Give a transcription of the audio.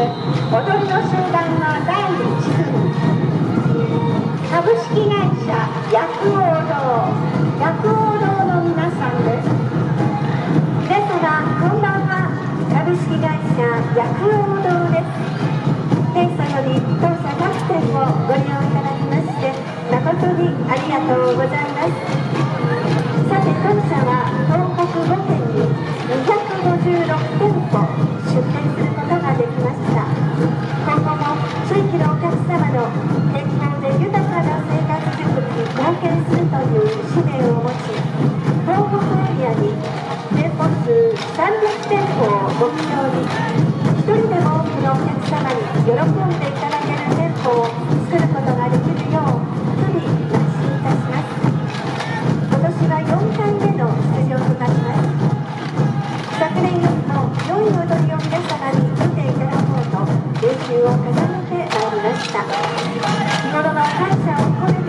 踊りの集団の第1組株式会社薬王堂。薬王堂の皆さんです。皆様こんばんは。株式会社薬王堂です。天祖より当社各店をご利用いただきまして誠にありがとうございます。一人でも多くのお客様に喜んでいただける店舗を作ることができるよう日々邁進いたします。今年は4回目の出場となります昨年よりも良い踊りを皆様に見ていただこうと練習を重ねてまいりました日頃の感謝を込め